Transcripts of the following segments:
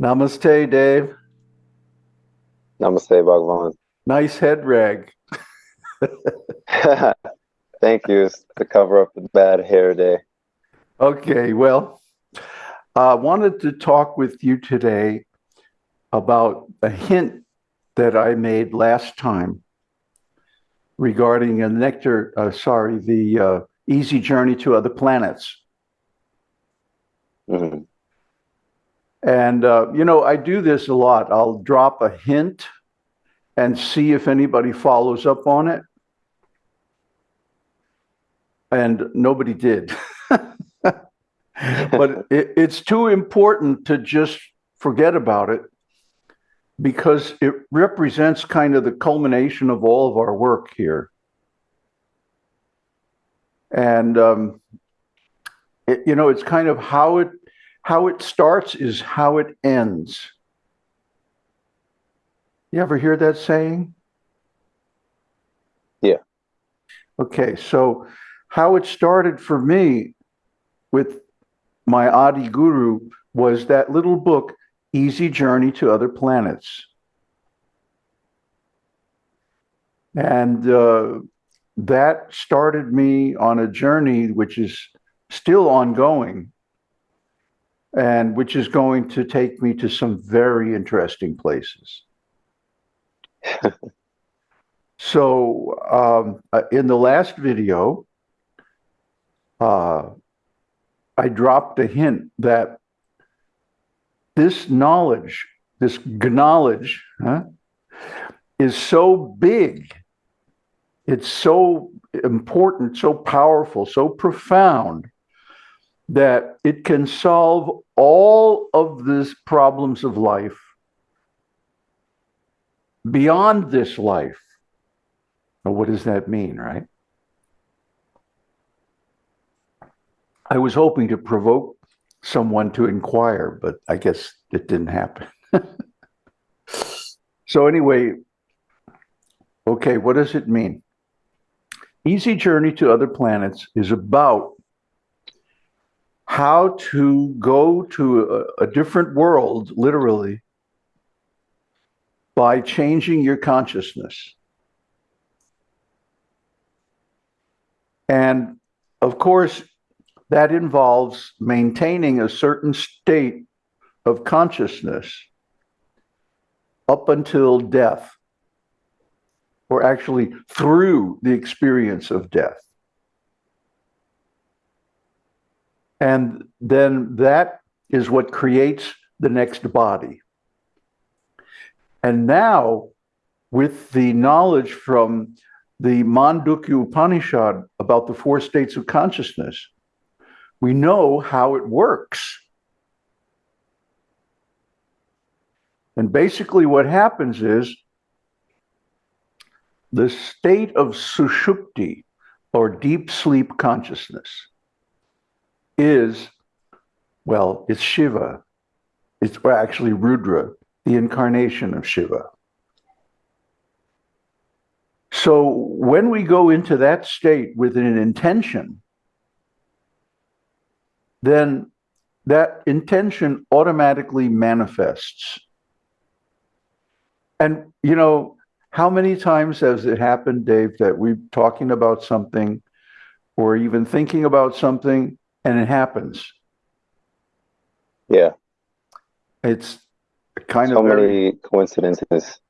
Namaste, Dave. Namaste, Bhagavan. Nice head rag. Thank you. It's to cover up the bad hair day. Okay, well, I uh, wanted to talk with you today about a hint that I made last time regarding a nectar, uh, sorry, the uh, easy journey to other planets. Mhm. And, uh, you know, I do this a lot. I'll drop a hint and see if anybody follows up on it. And nobody did. but it, it's too important to just forget about it because it represents kind of the culmination of all of our work here. And, um, it, you know, it's kind of how it how it starts is how it ends. You ever hear that saying? Yeah. Okay, so how it started for me with my Adi Guru was that little book, Easy Journey to Other Planets. And uh, that started me on a journey which is still ongoing and which is going to take me to some very interesting places. so um, uh, in the last video, uh, I dropped a hint that this knowledge, this knowledge, huh, is so big, it's so important, so powerful, so profound that it can solve all of these problems of life beyond this life. Now, what does that mean, right? I was hoping to provoke someone to inquire, but I guess it didn't happen. so, anyway, okay, what does it mean? Easy Journey to Other Planets is about how to go to a, a different world, literally, by changing your consciousness. And of course, that involves maintaining a certain state of consciousness up until death, or actually through the experience of death. And then that is what creates the next body. And now, with the knowledge from the Mandukya Upanishad about the four states of consciousness, we know how it works. And basically, what happens is the state of sushupti, or deep sleep consciousness, is, well, it's Shiva. It's actually Rudra, the incarnation of Shiva. So when we go into that state with an intention, then that intention automatically manifests. And, you know, how many times has it happened, Dave, that we're talking about something or even thinking about something and it happens. Yeah. It's kind so of many coincidences.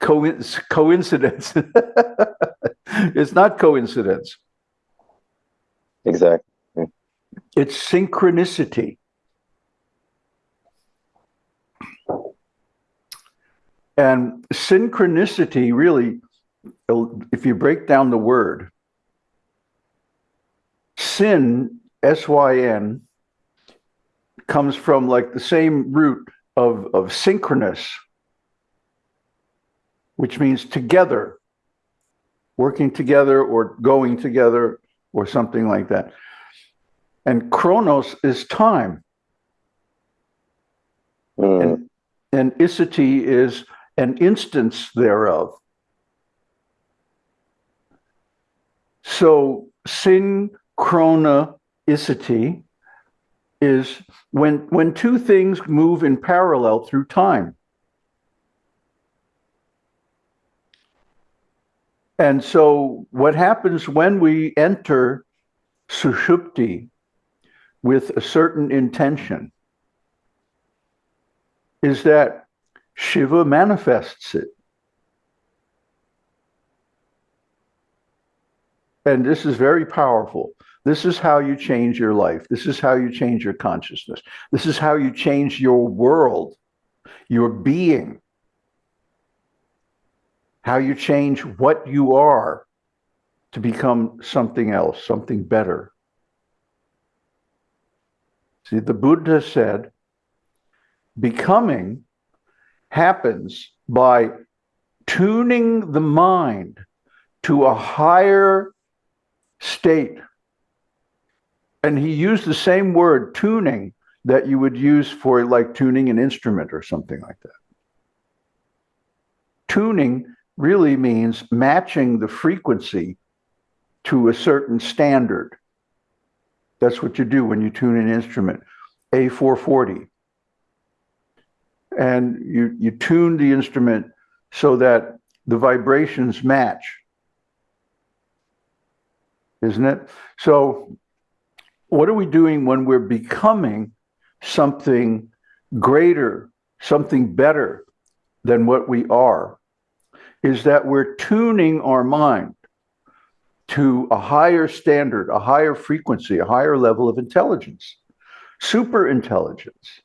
Co- coincidence. it's not coincidence. Exactly. It's synchronicity. And synchronicity really, if you break down the word, sin S-Y-N comes from like the same root of, of synchronous, which means together, working together or going together or something like that. And chronos is time. Mm. And, and isity is an instance thereof. So synchronicity is when when two things move in parallel through time. And so what happens when we enter sushupti with a certain intention is that Shiva manifests it. And this is very powerful. This is how you change your life. This is how you change your consciousness. This is how you change your world, your being, how you change what you are to become something else, something better. See, the Buddha said, becoming happens by tuning the mind to a higher state. And he used the same word, tuning, that you would use for like tuning an instrument or something like that. Tuning really means matching the frequency to a certain standard. That's what you do when you tune an instrument, A440. And you, you tune the instrument so that the vibrations match. Isn't it? So, what are we doing when we're becoming something greater, something better than what we are? Is that we're tuning our mind to a higher standard, a higher frequency, a higher level of intelligence, super intelligence.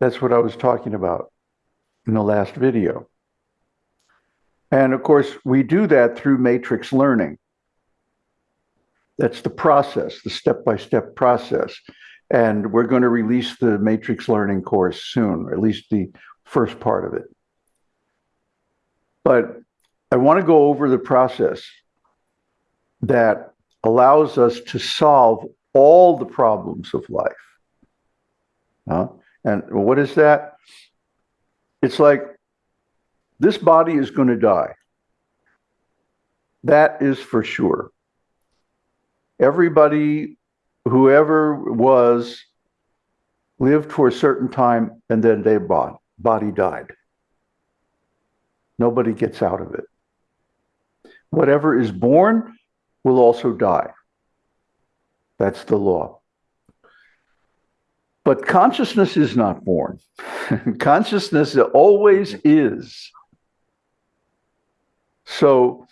That's what I was talking about in the last video. And of course, we do that through matrix learning. That's the process, the step by step process. And we're going to release the matrix learning course soon, or at least the first part of it. But I want to go over the process that allows us to solve all the problems of life. Uh, and what is that? It's like this body is going to die. That is for sure. Everybody, whoever was, lived for a certain time and then their body died. Nobody gets out of it. Whatever is born will also die. That's the law. But consciousness is not born. consciousness always is. So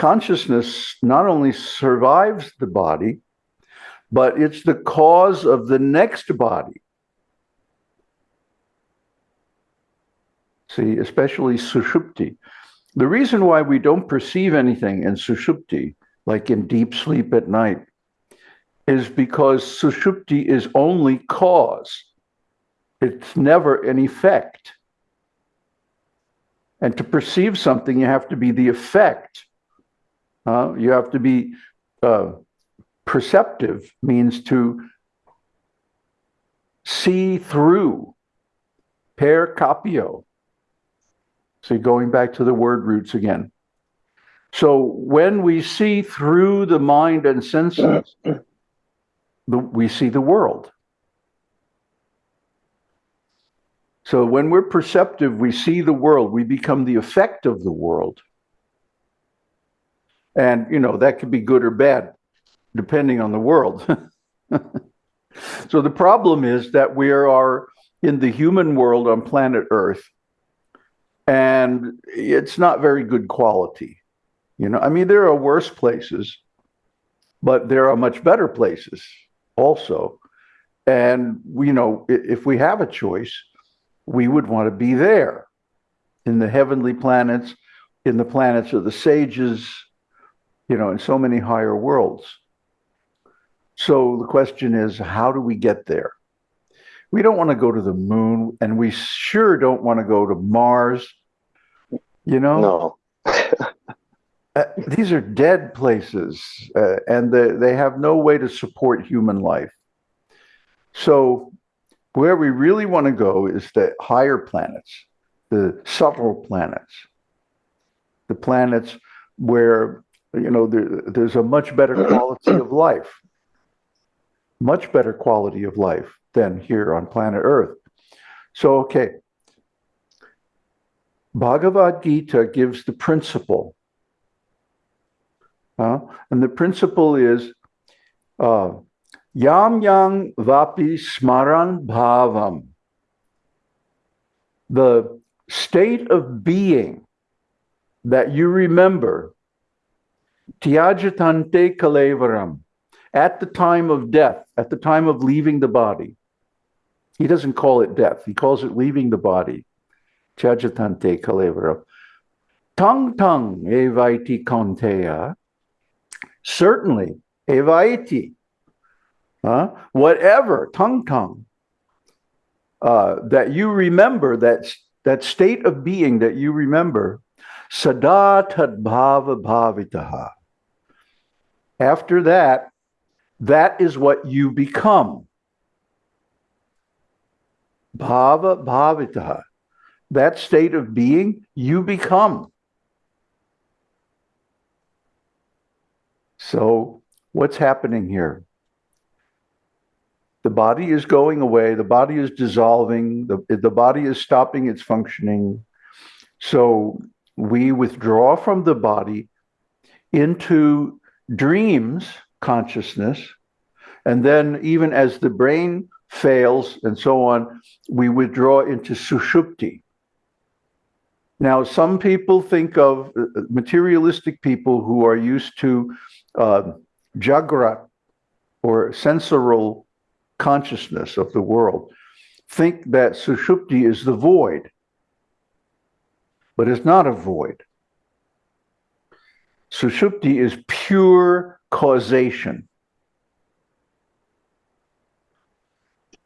consciousness not only survives the body, but it's the cause of the next body. See, especially sushupti. The reason why we don't perceive anything in sushupti, like in deep sleep at night, is because sushupti is only cause. It's never an effect. And to perceive something, you have to be the effect. Uh, you have to be uh, perceptive, means to see through. Per capio. See, going back to the word roots again. So when we see through the mind and senses, the, we see the world. So when we're perceptive, we see the world, we become the effect of the world. And, you know, that could be good or bad, depending on the world. so the problem is that we are in the human world on planet Earth, and it's not very good quality. You know, I mean, there are worse places, but there are much better places also. And, you know, if we have a choice, we would want to be there in the heavenly planets, in the planets of the sages, you know, in so many higher worlds. So the question is, how do we get there? We don't want to go to the moon, and we sure don't want to go to Mars. You know? No. uh, these are dead places, uh, and they, they have no way to support human life. So, where we really want to go is the higher planets, the subtle planets, the planets where you know there, there's a much better quality of life. much better quality of life than here on planet Earth. So, okay. Bhagavad Gita gives the principle. Uh, and the principle is uh, Yam yang vapi smaran bhavam. The state of being that you remember, tyajatante kalevaram, at the time of death, at the time of leaving the body. He doesn't call it death, he calls it leaving the body. Tyajatante kalevaram. Tang tang evaiti kaunteya. Certainly, evaiti. Huh? Whatever, tongue tongue, uh, that you remember, that, that state of being that you remember, sada tadbhava bhavitaha. After that, that is what you become. Bhava bhavitaha. That state of being, you become. So, what's happening here? The body is going away, the body is dissolving, the, the body is stopping its functioning. So, we withdraw from the body into dreams consciousness. And then, even as the brain fails and so on, we withdraw into sushupti. Now, some people think of uh, materialistic people who are used to uh, jagrat or sensorial consciousness of the world think that sushupti is the void, but it's not a void. Sushupti is pure causation.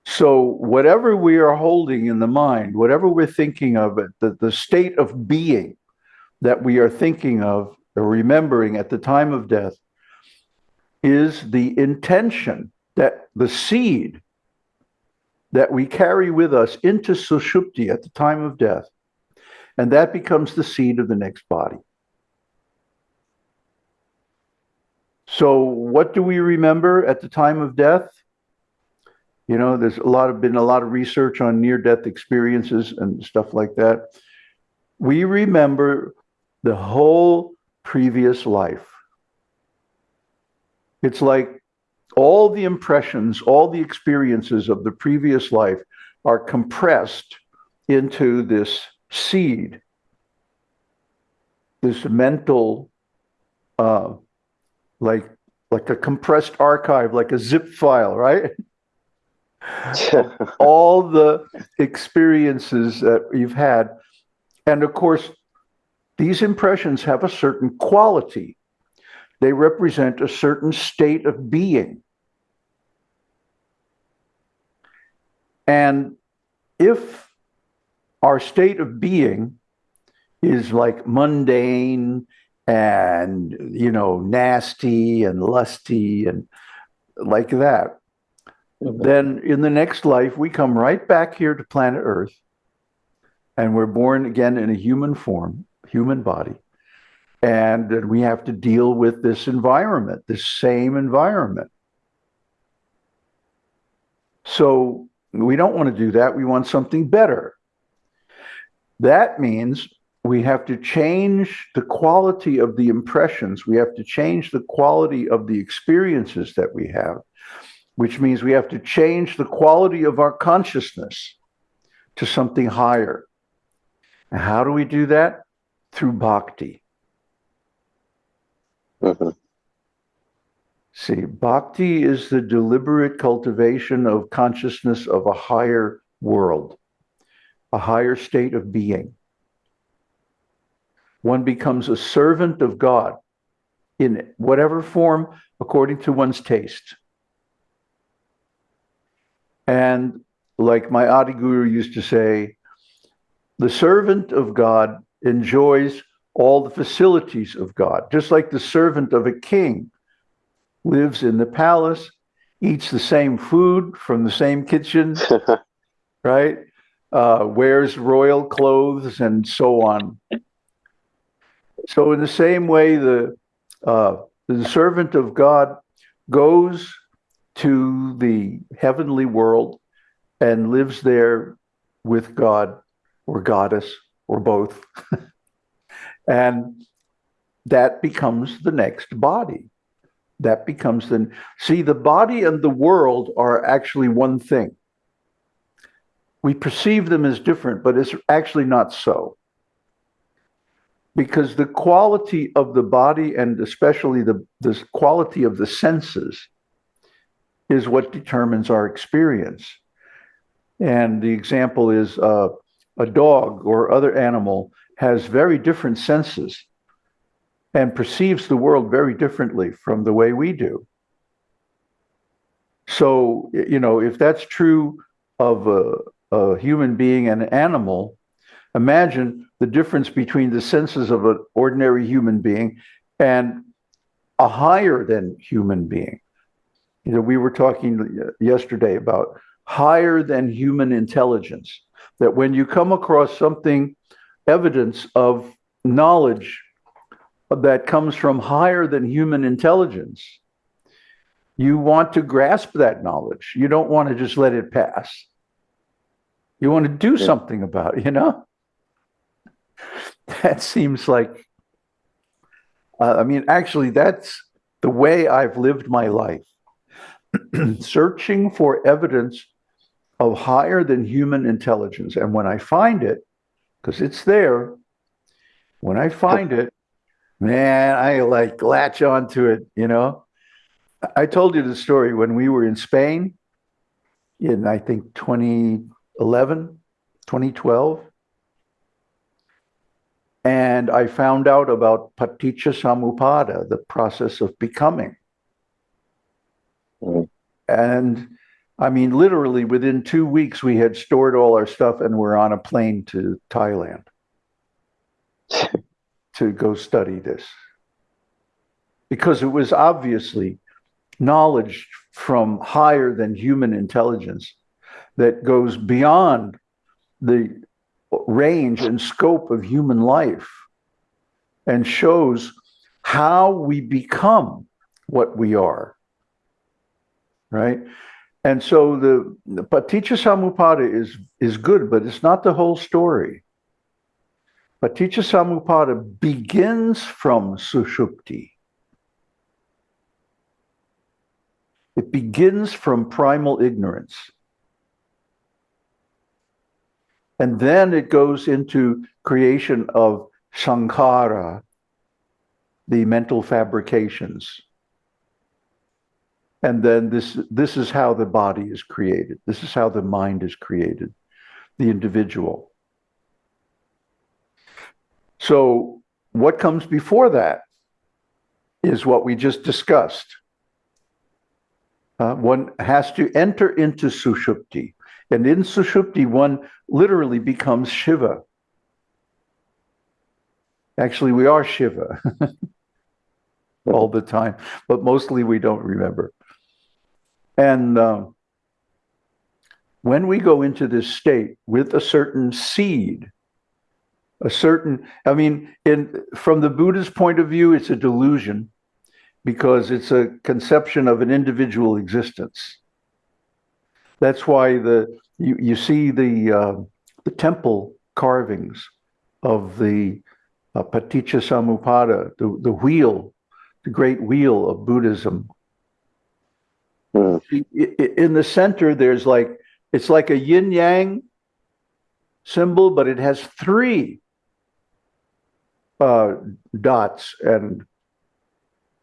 So, whatever we are holding in the mind, whatever we're thinking of, it, the, the state of being that we are thinking of or remembering at the time of death is the intention that the seed that we carry with us into Sushupti at the time of death, and that becomes the seed of the next body. So, what do we remember at the time of death? You know, there's a lot of been a lot of research on near death experiences and stuff like that. We remember the whole previous life. It's like all the impressions, all the experiences of the previous life are compressed into this seed, this mental uh, like like a compressed archive, like a zip file, right? All the experiences that you've had. And of course, these impressions have a certain quality. They represent a certain state of being. And if our state of being is like mundane and you know nasty and lusty and like that. Mm-hmm. then in the next life we come right back here to planet earth and we're born again in a human form human body and we have to deal with this environment this same environment. So we don't want to do that. We want something better. That means we have to change the quality of the impressions. We have to change the quality of the experiences that we have, which means we have to change the quality of our consciousness to something higher. And how do we do that? Through bhakti. Mm-hmm. See, bhakti is the deliberate cultivation of consciousness of a higher world, a higher state of being one becomes a servant of God in whatever form according to one's taste. And like my Adi Guru used to say, the servant of God enjoys all the facilities of God, just like the servant of a king lives in the palace, eats the same food from the same kitchen, right? Uh, wears royal clothes and so on. So, in the same way, the uh, the servant of God goes to the heavenly world and lives there with God or goddess or both. and that becomes the next body. That becomes the see, the body and the world are actually one thing. We perceive them as different, but it's actually not so. Because the quality of the body and especially the, the quality of the senses is what determines our experience. And the example is uh, a dog or other animal has very different senses and perceives the world very differently from the way we do. So, you know, if that's true of a, a human being and an animal, imagine the difference between the senses of an ordinary human being and a higher than human being. You know, we were talking yesterday about higher than human intelligence, that when you come across something, evidence of knowledge that comes from higher than human intelligence, you want to grasp that knowledge. You don't want to just let it pass. You want to do yeah. something about it, you know? That seems like, uh, I mean, actually, that's the way I've lived my life. Searching for evidence of higher than human intelligence. And when I find it, because it's there, when I find it, man, I like latch onto it, you know. I told you the story when we were in Spain in, I think, 2011, 2012. And I found out about Paticca Samuppada, the process of becoming. Mm. And I mean, literally within two weeks, we had stored all our stuff and we're on a plane to Thailand to go study this. Because it was obviously knowledge from higher than human intelligence that goes beyond the range and scope of human life and shows how we become what we are. Right? And so the, the Paticca Samuppada is, is good, but it's not the whole story. Paticca Samuppada begins from Sushupti. It begins from primal ignorance. And then it goes into creation of sankhara, the mental fabrications. And then this, this is how the body is created. This is how the mind is created, the individual. So what comes before that is what we just discussed. Uh, one has to enter into Sushupti. And in Sushupti, one literally becomes Shiva. Actually, we are Shiva all the time, but mostly we don't remember. And um, when we go into this state with a certain seed, a certain, I mean, in from the Buddha's point of view, it's a delusion because it's a conception of an individual existence. That's why the you, you see the uh, the temple carvings of the uh, Paticca Samuppada, the, the wheel, the great wheel of Buddhism, Mm. In the center, there's like, it's like a yin yang symbol, but it has three uh, dots. And,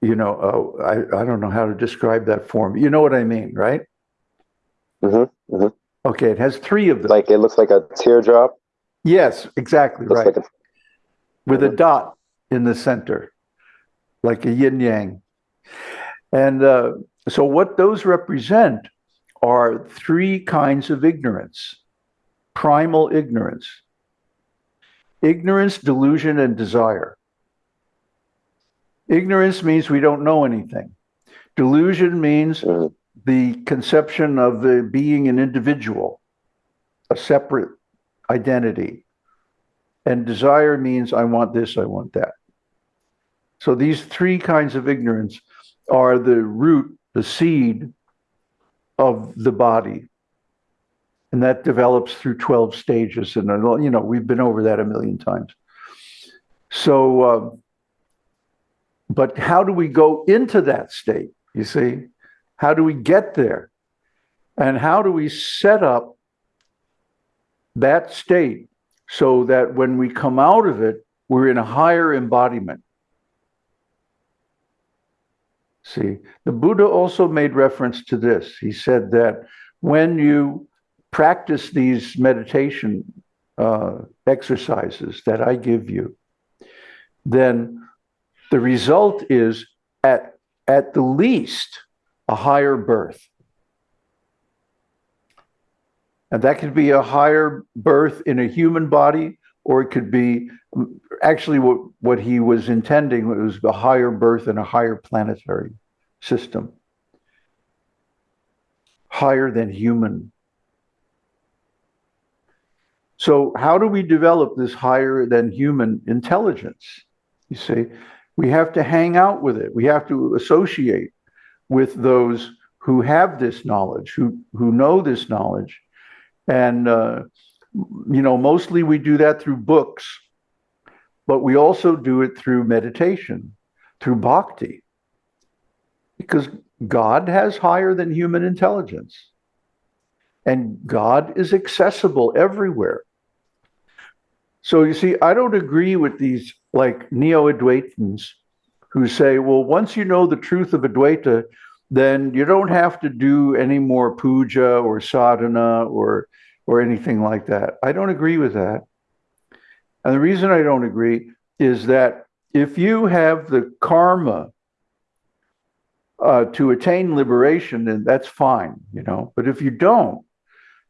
you know, uh, I, I don't know how to describe that form. You know what I mean, right? Mm-hmm, mm-hmm. Okay, it has three of them. Like it looks like a teardrop. Yes, exactly right. Like a... With mm-hmm. a dot in the center, like a yin yang. And uh, so, what those represent are three kinds of ignorance primal ignorance, ignorance, delusion, and desire. Ignorance means we don't know anything. Delusion means mm. The conception of the being an individual, a separate identity. And desire means I want this, I want that. So these three kinds of ignorance are the root the seed of the body. And that develops through 12 stages. And, you know, we've been over that a million times. So, uh, but how do we go into that state? You see, how do we get there? And how do we set up that state so that when we come out of it, we're in a higher embodiment? See, the Buddha also made reference to this. He said that when you practice these meditation uh, exercises that I give you, then the result is at, at the least a higher birth. And that could be a higher birth in a human body, or it could be um, actually what, what he was intending was a higher birth in a higher planetary system, higher than human. So, how do we develop this higher than human intelligence? You see, we have to hang out with it. We have to associate with those who have this knowledge, who who know this knowledge, and uh, you know, mostly we do that through books, but we also do it through meditation, through bhakti, because God has higher than human intelligence, and God is accessible everywhere. So you see, I don't agree with these like neo-Advaitins who say, well, once you know the truth of Advaita, then you don't have to do any more puja or sadhana or or anything like that. I don't agree with that. And the reason I don't agree is that if you have the karma uh, to attain liberation, then that's fine, you know. But if you don't,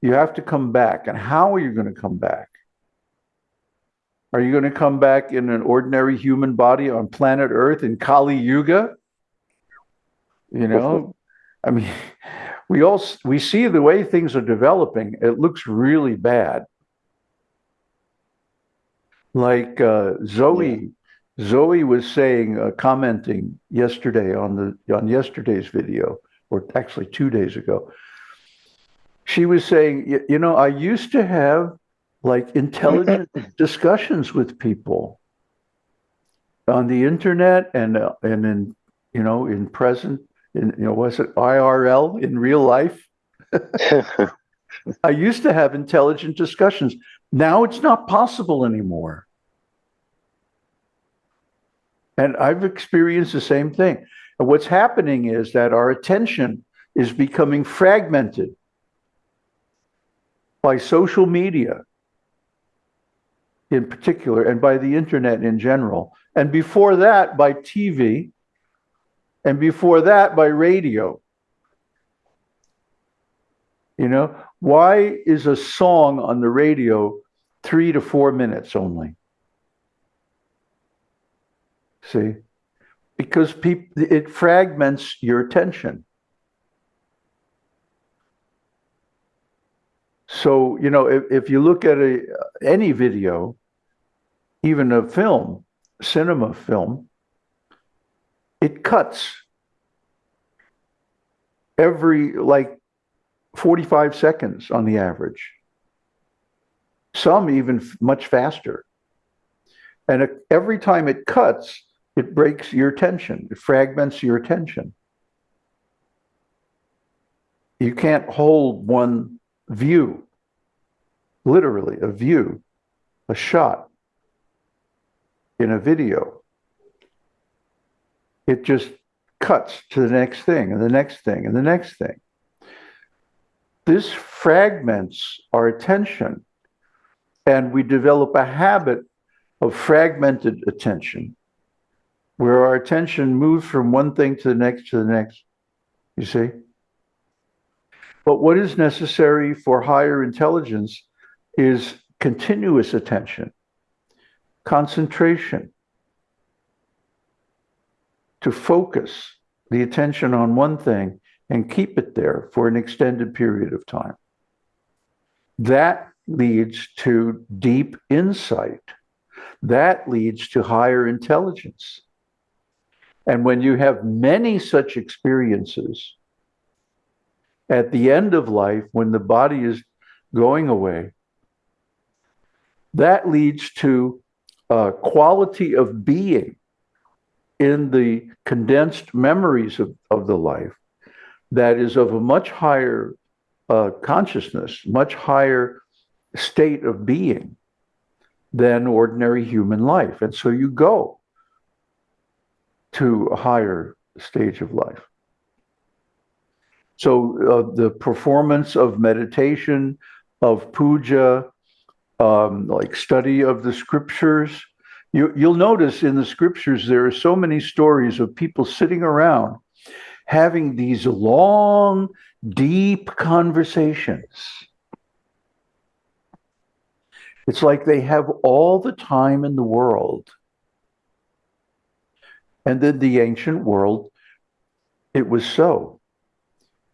you have to come back. And how are you going to come back? Are you going to come back in an ordinary human body on planet Earth in Kali Yuga? You know, I mean, we all we see the way things are developing. It looks really bad. Like uh, Zoe, yeah. Zoe was saying, uh, commenting yesterday on the on yesterday's video, or actually two days ago. She was saying, you know, I used to have like intelligent discussions with people on the internet and uh, and in you know in present in you know was it IRL in real life? I used to have intelligent discussions. Now it's not possible anymore. And I've experienced the same thing. And what's happening is that our attention is becoming fragmented by social media in particular, and by the internet in general. And before that, by TV. And before that, by radio. You know, why is a song on the radio three to four minutes only? See? Because it fragments your attention. So, you know, if, if you look at a, any video, even a film, cinema film, it cuts every like 45 seconds on the average. Some even much faster. And every time it cuts, it breaks your attention, it fragments your attention. You can't hold one view, literally, a view, a shot in a video. It just cuts to the next thing and the next thing and the next thing. This fragments our attention, and we develop a habit of fragmented attention where our attention moves from one thing to the next to the next. You see? But what is necessary for higher intelligence is continuous attention concentration, to focus the attention on one thing and keep it there for an extended period of time. That leads to deep insight. That leads to higher intelligence. And when you have many such experiences, at the end of life, when the body is going away, that leads to a quality of being in the condensed memories of, of the life that is of a much higher uh, consciousness, much higher state of being than ordinary human life. And so you go to a higher stage of life. So uh, the performance of meditation, of puja, um, like study of the scriptures, you, you'll notice in the scriptures there are so many stories of people sitting around having these long, deep conversations. It's like they have all the time in the world. And in the ancient world, it was so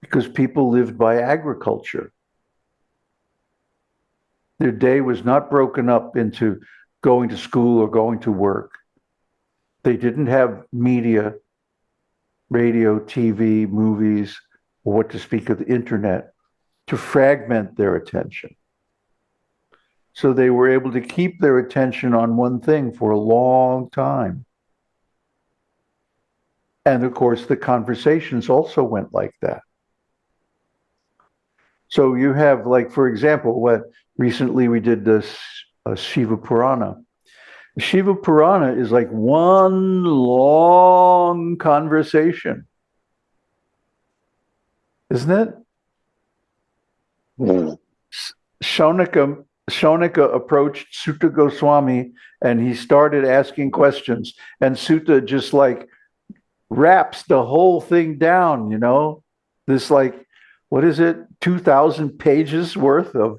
because people lived by agriculture. Their day was not broken up into going to school or going to work. They didn't have media, radio, TV, movies, or what to speak of the internet to fragment their attention. So they were able to keep their attention on one thing for a long time. And of course, the conversations also went like that. So you have, like, for example, what recently we did this uh, Shiva Purana. Shiva Purana is like one long conversation, isn't it? Mm. Shaunaka, Shaunaka approached Suta Goswami and he started asking questions, and Suta just like wraps the whole thing down, you know? This like, what is it, 2,000 pages worth of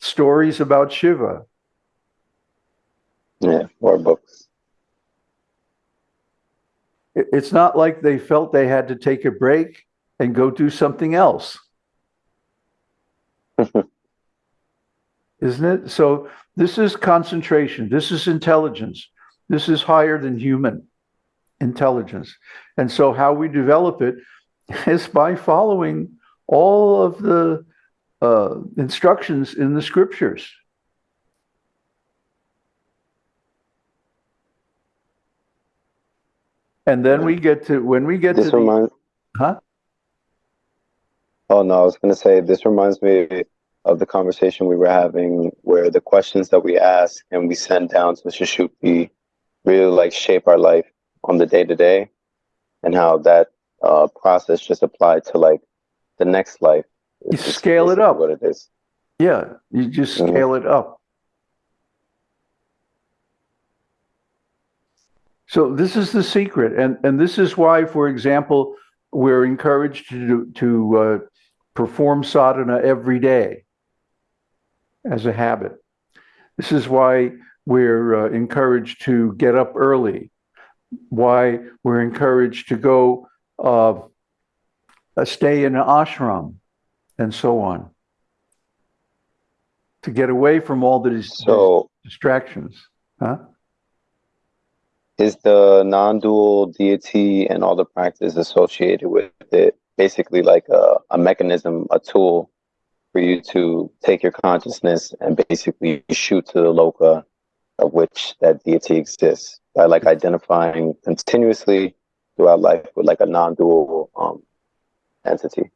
stories about Shiva. Yeah, more books. It's not like they felt they had to take a break and go do something else. Isn't it? So, this is concentration, this is intelligence, this is higher than human intelligence. And so, how we develop it is by following all of the uh, instructions in the scriptures. And then we get to when we get This to the, reminds. huh? Oh no, I was gonna say this reminds me of the conversation we were having where the questions that we ask and we send down to Shishupti really like shape our life on the day to day, and how that uh, process just applied to like the next life. You scale it up. What it is. Yeah, you just Mhm. scale it up. So this is the secret, and and this is why, for example, we're encouraged to to uh, perform sadhana every day as a habit. This is why we're uh, encouraged to get up early. Why we're encouraged to go uh, uh, stay in an ashram, and so on to get away from all the So distractions. Huh? is the non-dual deity and all the practice associated with it basically like a, a mechanism, a tool for you to take your consciousness and basically shoot to the loka of which that deity exists by like identifying continuously throughout life with like a non-dual um, entity.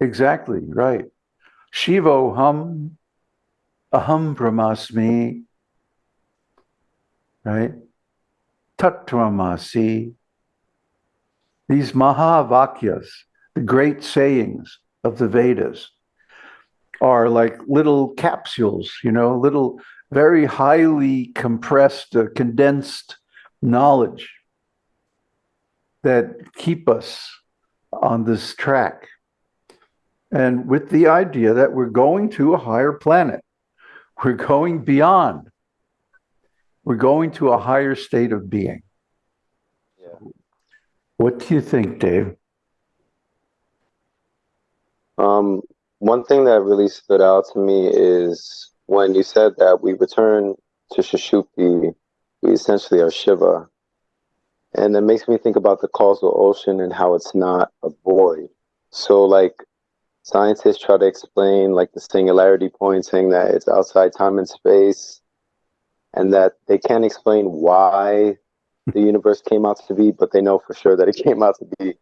Exactly, right. Shivoham, aham brahmasmi, right? Tattvamasi. These Mahavakyas, the great sayings of the Vedas, are like little capsules, you know, little very highly compressed, uh, condensed knowledge that keep us on this track. And with the idea that we're going to a higher planet, we're going beyond, we're going to a higher state of being. Yeah. What do you think, Dave? Um, one thing that really stood out to me is when you said that we return to Shishupti, we essentially are Shiva. And it makes me think about the causal ocean and how it's not a void. So, like, scientists try to explain like the singularity point, saying that it's outside time and space, and that they can't explain why the universe came out to be, but they know for sure that it came out to be.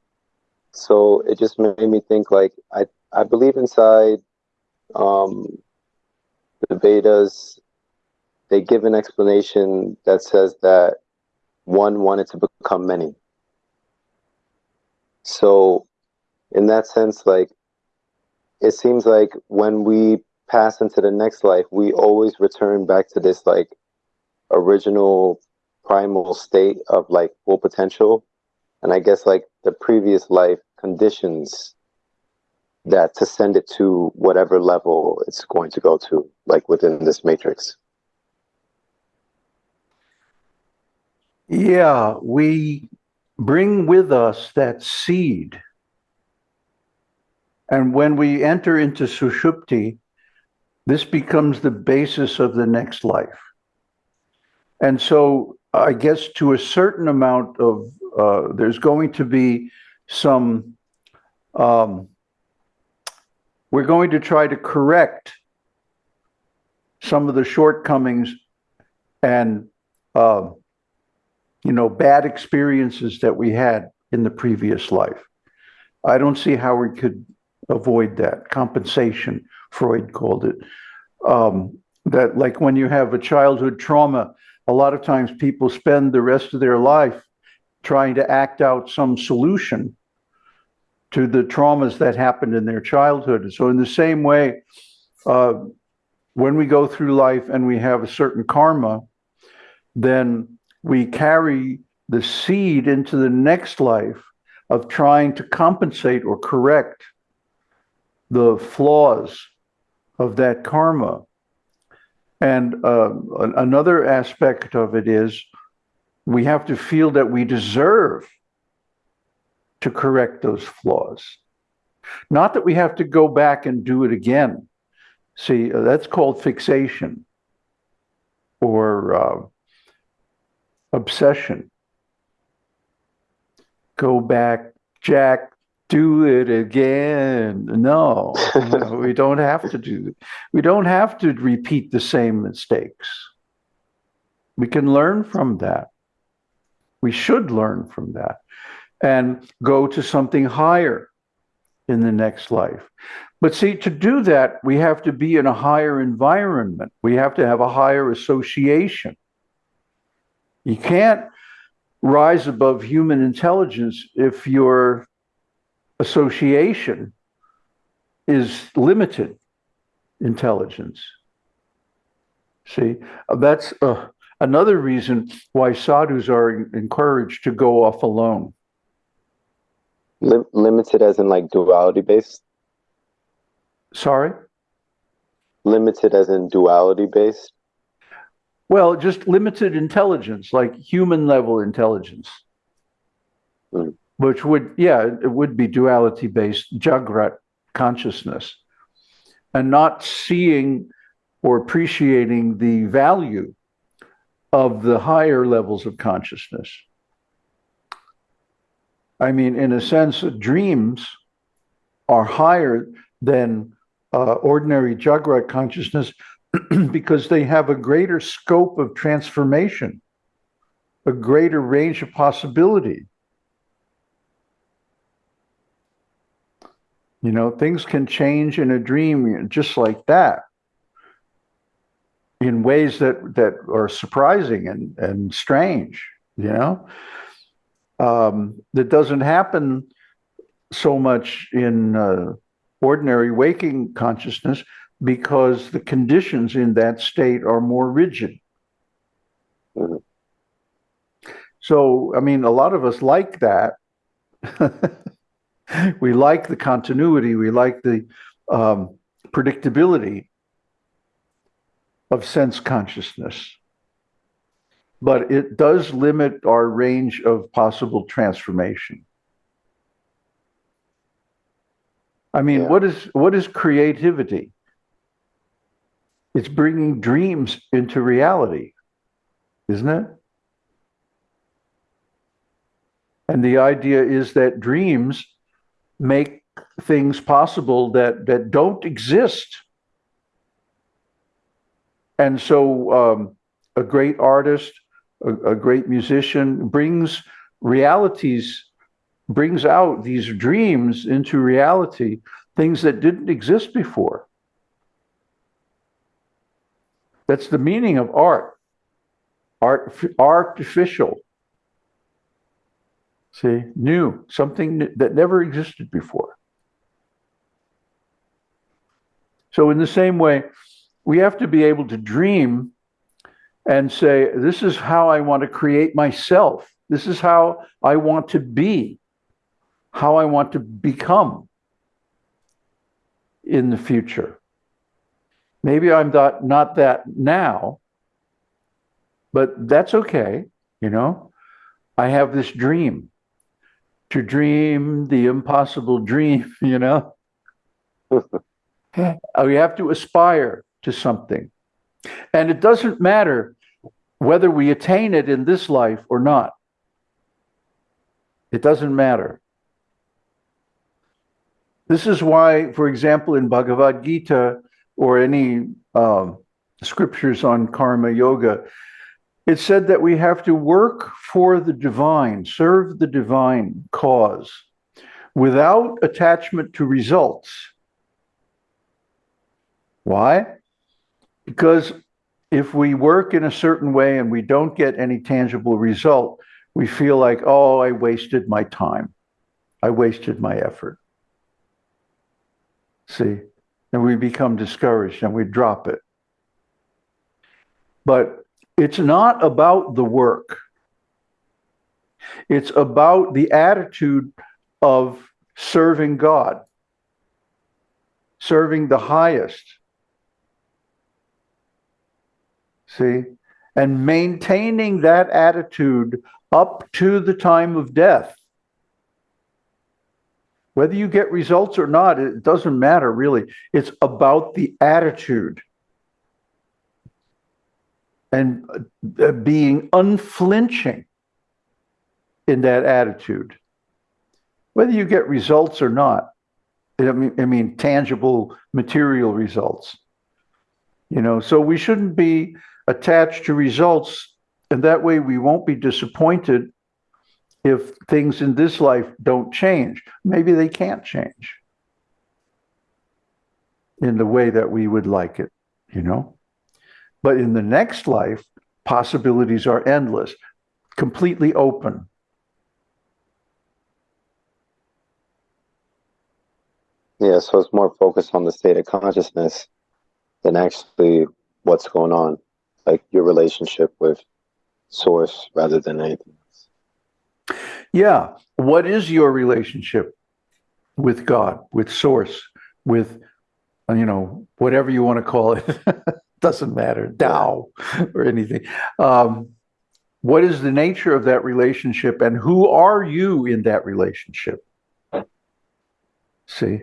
So it just made me think like I I believe inside um, the Vedas, they give an explanation that says that one wanted to become many. So in that sense, like it seems like when we pass into the next life, we always return back to this like original primal state of like full potential. And I guess like the previous life conditions that to send it to whatever level it's going to go to, like within this matrix. Yeah, we bring with us that seed. And when we enter into Sushupti, this becomes the basis of the next life. And so I guess to a certain amount of, uh, there's going to be some, um, we're going to try to correct some of the shortcomings and, uh, you know, bad experiences that we had in the previous life. I don't see how we could avoid that. Compensation, Freud called it. Um, that, like when you have a childhood trauma, a lot of times people spend the rest of their life trying to act out some solution to the traumas that happened in their childhood. So, in the same way, uh, when we go through life and we have a certain karma, then we carry the seed into the next life of trying to compensate or correct the flaws of that karma. And uh, another aspect of it is we have to feel that we deserve to correct those flaws. Not that we have to go back and do it again. See, uh, that's called fixation or uh, obsession. Go back, Jack, do it again. No, no, we don't have to do we don't have to repeat the same mistakes. We can learn from that. We should learn from that and go to something higher in the next life. But see, to do that, we have to be in a higher environment. We have to have a higher association. You can't rise above human intelligence if your association is limited intelligence. See, that's uh, another reason why sadhus are encouraged to go off alone. Lim- limited as in like duality based? Sorry? Limited as in duality based? Well, just limited intelligence, like human level intelligence, Mm. which would, yeah, it would be duality based Jagrat consciousness and not seeing or appreciating the value of the higher levels of consciousness. I mean, in a sense, dreams are higher than uh, ordinary Jagrat consciousness because they have a greater scope of transformation, a greater range of possibility. You know, things can change in a dream just like that in ways that, that are surprising and, and strange, you know? Um, that doesn't happen so much in uh, ordinary waking consciousness because the conditions in that state are more rigid. Mhm. So, I mean, a lot of us like that. we like the continuity, we like the um, predictability of sense consciousness. But it does limit our range of possible transformation. I mean, Yeah. what is what is creativity? It's bringing dreams into reality, isn't it? And the idea is that dreams make things possible that that don't exist. And so, um, a great artist, a, a great musician brings realities, brings out these dreams into reality, things that didn't exist before. That's the meaning of art. Art, artificial. See, new, something that never existed before. So, in the same way, we have to be able to dream and say, This is how I want to create myself. This is how I want to be, how I want to become in the future. Maybe I'm not, not that now, but that's okay. You know, I have this dream to dream the impossible dream, you know. Oh, we have to aspire to something. And it doesn't matter whether we attain it in this life or not. It doesn't matter. This is why, for example, in Bhagavad Gita or any um, scriptures on karma yoga, it said that we have to work for the divine, serve the divine cause without attachment to results. Why? Because if we work in a certain way and we don't get any tangible result, we feel like, oh, I wasted my time. I wasted my effort. See? And we become discouraged and we drop it. But it's not about the work. It's about the attitude of serving God, serving the highest. See? And maintaining that attitude up to the time of death. Whether you get results or not, it doesn't matter really. It's about the attitude and uh, being unflinching in that attitude. Whether you get results or not, I mean, I mean tangible material results. You know, so we shouldn't be attached to results, and that way we won't be disappointed if things in this life don't change. Maybe they can't change in the way that we would like it, you know? But in the next life, possibilities are endless, completely open. Yeah, so it's more focused on the state of consciousness than actually what's going on, like your relationship with source rather than anything. Yeah. What is your relationship with God, with source, with, you know, whatever you want to call it? doesn't matter, Tao or anything. Um, what is the nature of that relationship and who are you in that relationship? See?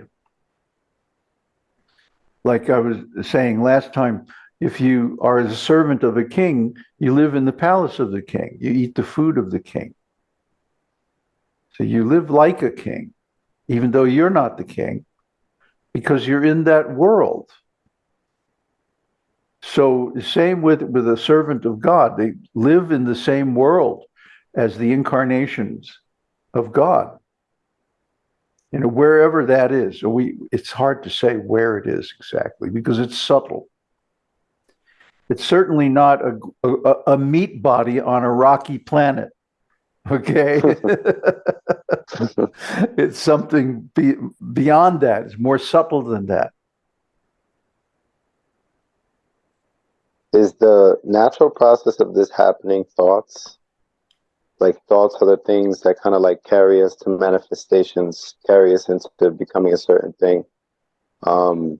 Like I was saying last time, if you are the servant of a king, you live in the palace of the king. You eat the food of the king. So you live like a king, even though you're not the king, because you're in that world. So the same with with a servant of God. They live in the same world as the incarnations of God. You know, wherever that is. We it's hard to say where it is exactly because it's subtle. It's certainly not a, a, a meat body on a rocky planet. Okay. it's something be, beyond that. It's more subtle than that. is the natural process of this happening thoughts like thoughts are the things that kind of like carry us to manifestations carry us into becoming a certain thing um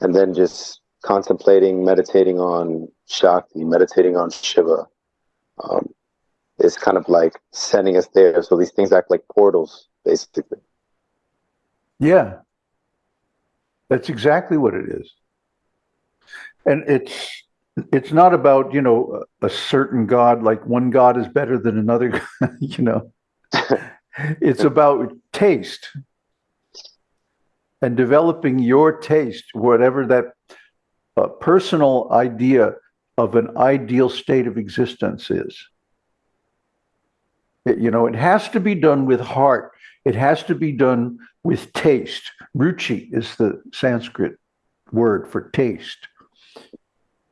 and then just contemplating meditating on shakti meditating on shiva um is kind of like sending us there. So these things act like portals basically. Yeah. That's exactly what it is. And it's it's not about you know a certain god like one god is better than another you know. It's about taste. And developing your taste, whatever that uh, personal idea of an ideal state of existence is. It- you know, it has to be done with heart. It has to be done with taste. Ruchi is the Sanskrit word for taste.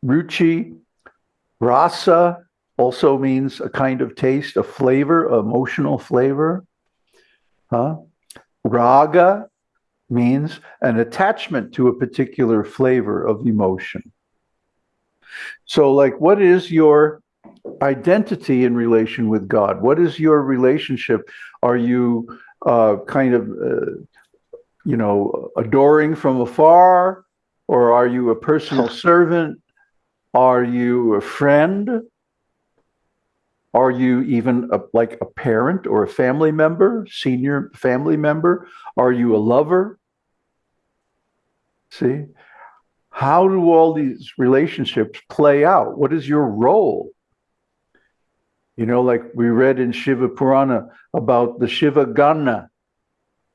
Ruchi, rasa also means a kind of taste, a flavor, emotional flavor. Huh? Raga means an attachment to a particular flavor of emotion. So, like, what is your identity in relation with God? What is your relationship? Are you uh, kind of, uh, you know, adoring from afar? Or are you a personal servant? Are you a friend? Are you even a, like a parent or a family member, senior family member? Are you a lover? See? How do all these relationships play out? What is your role? You know, like we read in Shiva Purana about the Shiva Gana.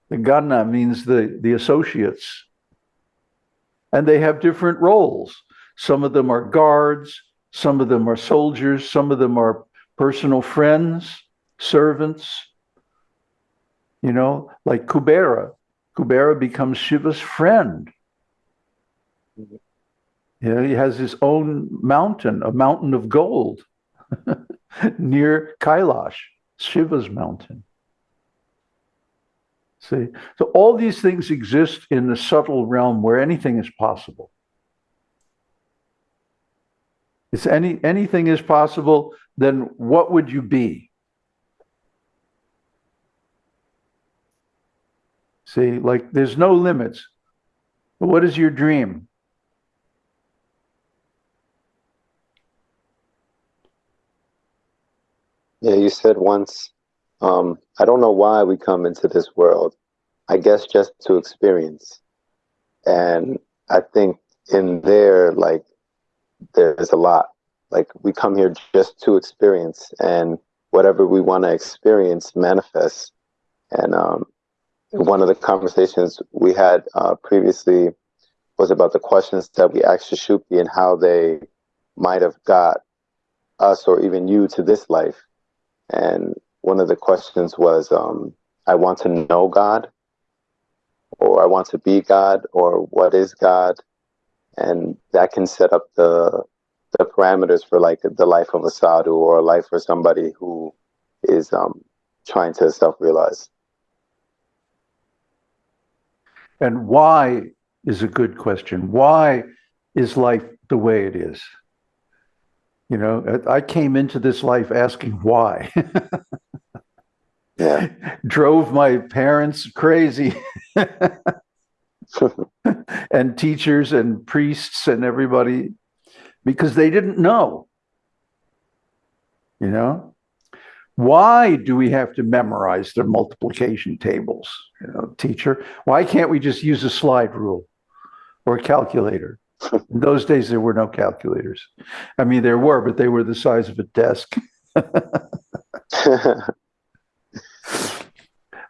The Gana means the, the associates. And they have different roles. Some of them are guards, some of them are soldiers, some of them are personal friends, servants. You know, like Kubera. Kubera becomes Shiva's friend. Mm-hmm. Yeah, he has his own mountain, a mountain of gold near Kailash, Shiva's mountain. See, so all these things exist in the subtle realm where anything is possible. If any anything is possible, then what would you be? See, like there's no limits. What is your dream? Yeah, you said once, um, I don't know why we come into this world. I guess just to experience. And I think in there, like, there's a lot. Like, we come here just to experience, and whatever we want to experience manifests. And um, one of the conversations we had uh, previously was about the questions that we asked Sushupti and how they might have got us or even you to this life. And one of the questions was, um, I want to know God, or I want to be God, or what is God? And that can set up the the parameters for like the life of a sadhu or a life for somebody who is um, trying to self realize. And why is a good question. Why is life the way it is? You know, I came into this life asking why. Yeah. Drove my parents crazy. and teachers and priests and everybody because they didn't know. You know? Why do we have to memorize the multiplication tables? You know, teacher, why can't we just use a slide rule or a calculator? In those days, there were no calculators. I mean, there were, but they were the size of a desk.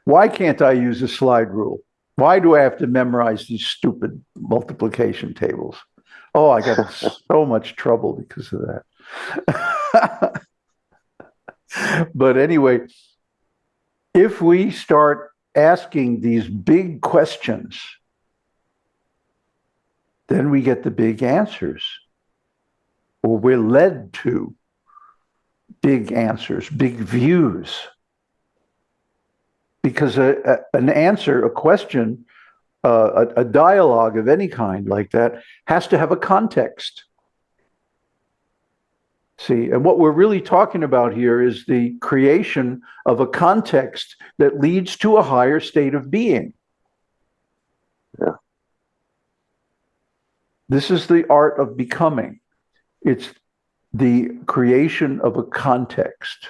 why can't I use a slide rule? Why do I have to memorize these stupid multiplication tables? Oh, I got so much trouble because of that. but anyway, if we start asking these big questions, then we get the big answers, or we're led to big answers, big views. Because a, a, an answer, a question, uh, a, a dialogue of any kind like that has to have a context. See, and what we're really talking about here is the creation of a context that leads to a higher state of being. Yeah. This is the art of becoming. It's the creation of a context.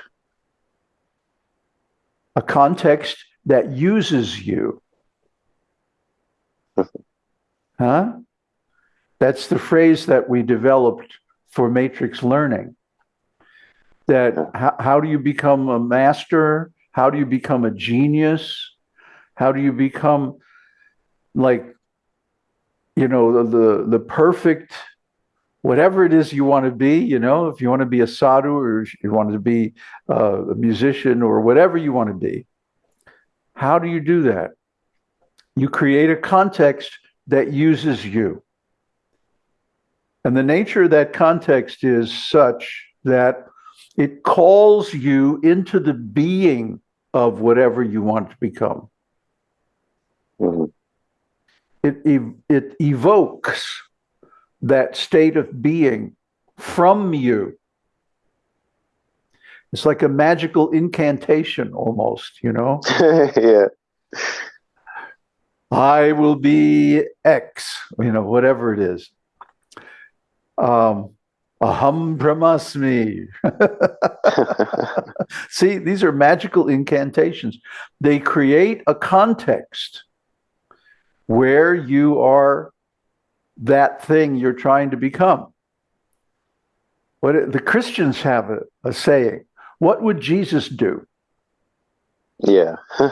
A context that uses you. huh? That's the phrase that we developed for matrix learning. That how, how do you become a master? How do you become a genius? How do you become like you know the the, the perfect whatever it is you want to be you know if you want to be a sadhu or you want to be uh, a musician or whatever you want to be how do you do that you create a context that uses you and the nature of that context is such that it calls you into the being of whatever you want to become. It it evokes that state of being from you. It's like a magical incantation almost you know? Yeah. i will be x you know whatever it is. Um aham brahmasmi. See these are magical incantations. They create a context where you are that thing you're trying to become. What it- the Christians have a, a saying: "What would Jesus do?" yeah.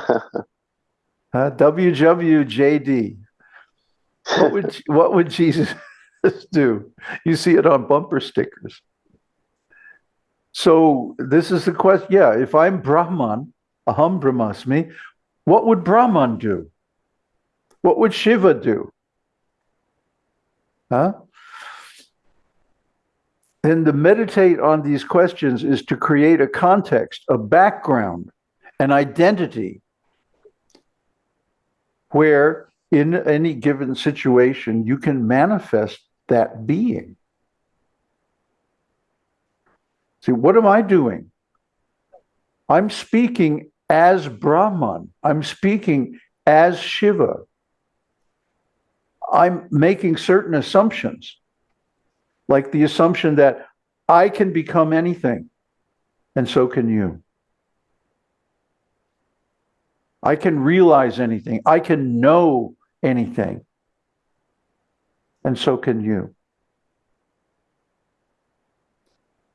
Uh, WWJD. What would what would Jesus do? You see it on bumper stickers. So this is the question. Yeah, if I'm Brahman, Aham Brahmasmi, what would Brahman do? What would Shiva do? Huh? And to meditate on these questions is to create a context, a background, an identity where in any given situation you can manifest that being. See, what am I doing? I'm speaking as Brahman. I'm speaking as Shiva. I'm making certain assumptions, like the assumption that I can become anything, and so can you. I can realize anything. I can know anything, and so can you.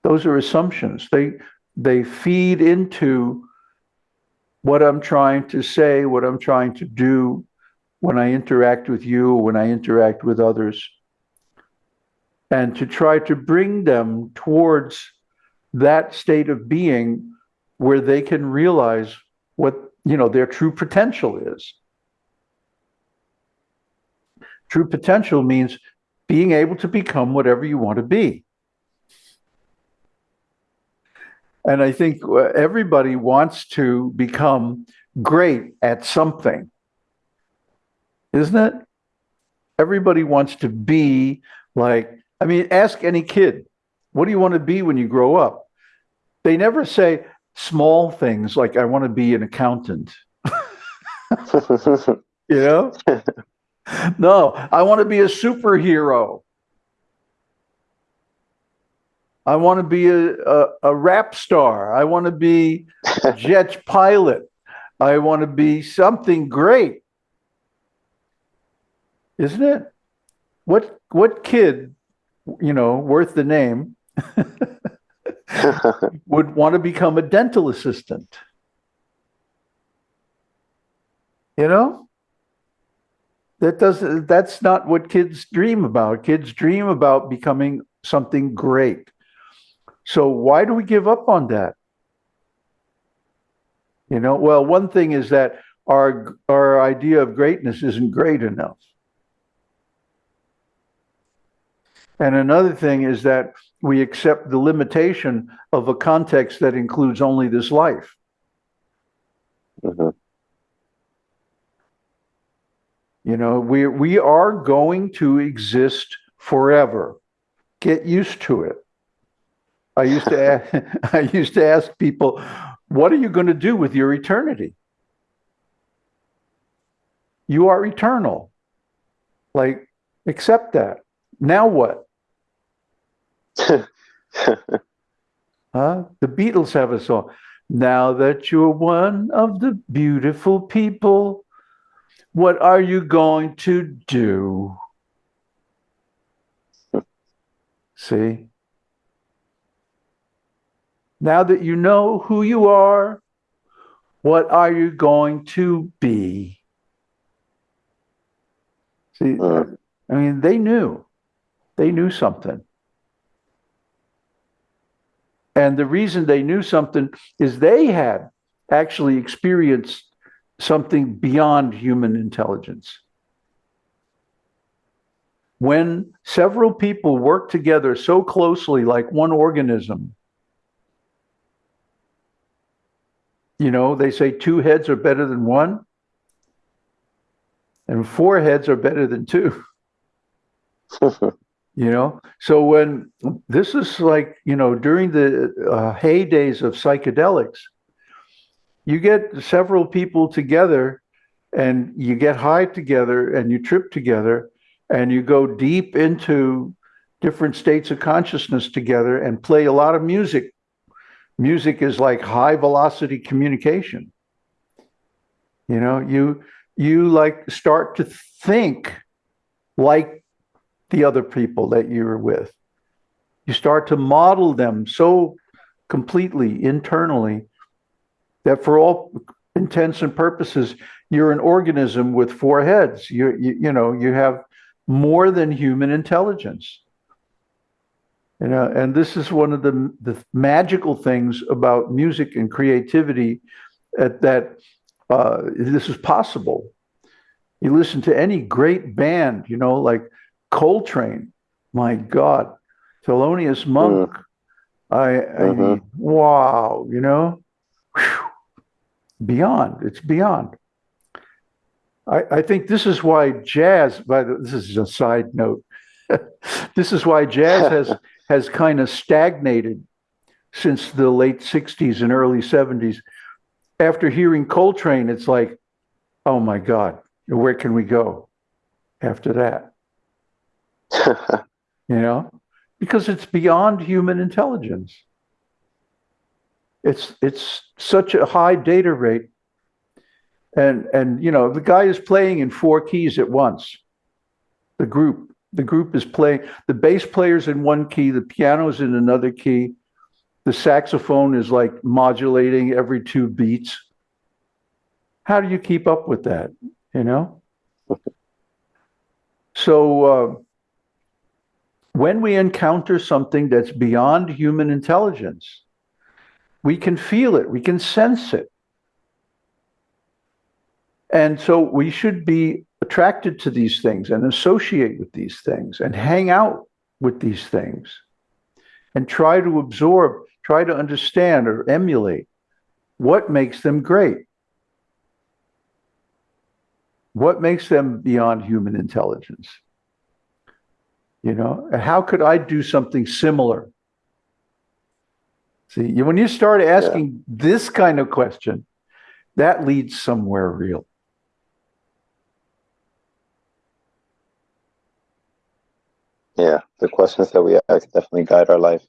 Those are assumptions. They they feed into what I'm trying to say, what I'm trying to do when I interact with you, when I interact with others, and to try to bring them towards that state of being where they can realize what you know their true potential is. True potential means being able to become whatever you want to be. And I think uh, everybody wants to become great at something, isn't it? Everybody wants to be like, I mean, ask any kid, what do you want to be when you grow up? They never say small things like, I want to be an accountant, you know? no, I want to be a superhero. I want to be a, a, a rap star. I want to be a jet pilot. I want to be something great. Isn't it? What what kid, you know, worth the name, would want to become a dental assistant? You know? That doesn't that's not what kids dream about. Kids dream about becoming something great. So why do we give up on that? You know, well, one thing is that our our idea of greatness isn't great enough. And another thing is that we accept the limitation of a context that includes only this life. Mhm. You know, we we are going to exist forever. Get used to it. I used to ask, I used to ask people, what are you going to do with your eternity? You are eternal. Like, accept that. Now what? Huh? The Beatles have a song. Now that you're one of the beautiful people, what are you going to do? See? Now that you know who you are, what are you going to be? See, Mm. I mean, they knew, they knew something. And the reason they knew something is they had actually experienced something beyond human intelligence. When several people work together so closely, like one organism, you know, they say two heads are better than one, and four heads are better than two. you know? So when this is like you know during the uh, heydays of psychedelics you get several people together and you get high together and you trip together and you go deep into different states of consciousness together and play a lot of music. Music is like high velocity communication. You know you you like start to think like the other people that you're with. You start to model them so completely internally that for all intents and purposes, you're an organism with four heads. You, you, you know, you have more than human intelligence. You know, and this is one of the, the magical things about music and creativity at that uh, this is possible. You listen to any great band, you know, like Coltrane, my God, Thelonious Monk. Mm. I, I mm-hmm. mean, wow, you know, Whew. beyond. It's beyond. I, I think this is why jazz. By the, this is a side note. this is why jazz has has kind of stagnated since the late '60s and early '70s. After hearing Coltrane, it's like, oh my God, where can we go after that? you know, because it's beyond human intelligence. It's it's such a high data rate. And and you know, the guy is playing in four keys at once. The group. The group is playing the bass player's in one key, the piano's in another key, the saxophone is like modulating every two beats. How do you keep up with that? You know? So uh, when we encounter something that's beyond human intelligence, we can feel it, we can sense it. And so we should be attracted to these things and associate with these things and hang out with these things and try to absorb, try to understand or emulate what makes them great. What makes them beyond human intelligence? You know, how could I do something similar? See, when you start asking yeah. this kind of question, that leads somewhere real. Yeah, the questions that we ask definitely guide our life